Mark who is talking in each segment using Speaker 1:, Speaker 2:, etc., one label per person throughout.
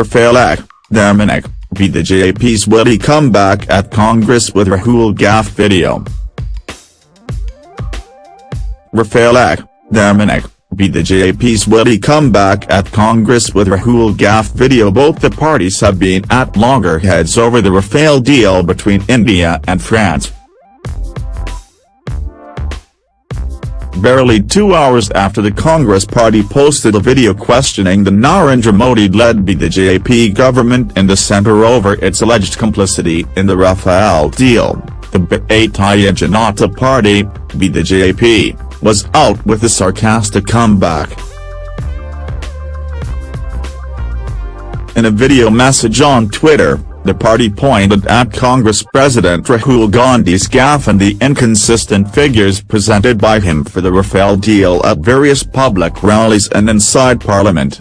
Speaker 1: Rafale Dermanek, BJP's witty comeback at Congress with Rahul Gaffe video. Rafale Dermanek, BJP's witty comeback at Congress with Rahul Gaffe video Both the parties have been at loggerheads over the Rafale deal between India and France. Barely two hours after the Congress party posted a video questioning the Narendra Modi-led BJP government in the centre over its alleged complicity in the Rafale deal, the Bharatiya Janata Party, BJP, was out with a sarcastic comeback. In a video message on Twitter, the party pointed at Congress President Rahul Gandhi's gaffe and the inconsistent figures presented by him for the Rafale deal at various public rallies and inside Parliament.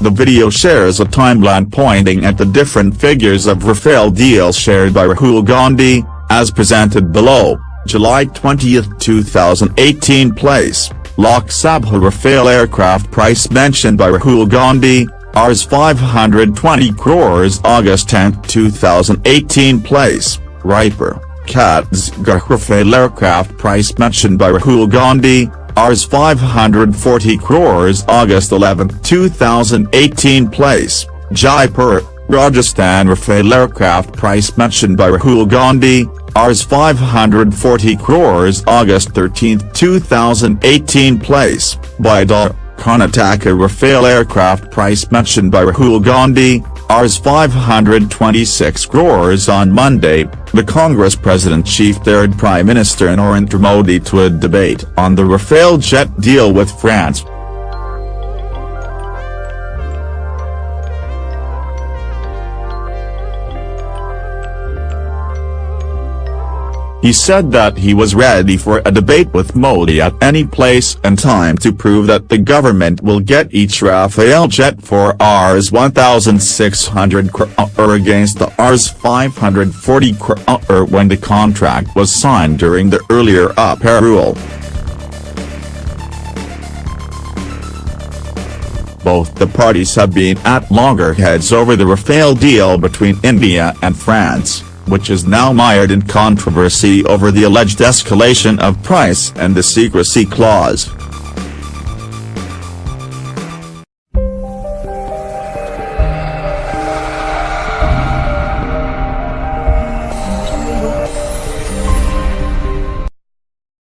Speaker 1: The video shares a timeline pointing at the different figures of Rafale deal shared by Rahul Gandhi, as presented below, July 20, 2018 place, Lok Sabha Rafale aircraft price mentioned by Rahul Gandhi, Rs. 520 crores August 10, 2018 place, Raipur, Rafale aircraft price mentioned by Rahul Gandhi, Rs. 540 crores August 11, 2018 place, Jaipur, Rajasthan Rafale aircraft price mentioned by Rahul Gandhi, Rs. 540 crores August 13, 2018 place, Bidar. Karnataka Rafale aircraft price mentioned by Rahul Gandhi, Rs 526 crores on Monday, the Congress president chief third Prime Minister Narendra Modi to a debate on the Rafale jet deal with France. He said that he was ready for a debate with Modi at any place and time to prove that the government will get each Rafale jet for Rs 1,600 crore against the Rs 540 crore when the contract was signed during the earlier rule. Both the parties have been at loggerheads over the Rafale deal between India and France which is now mired in controversy over the alleged escalation of price and the secrecy clause.